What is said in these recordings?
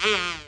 Mm-hmm.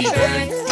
Happy birthday.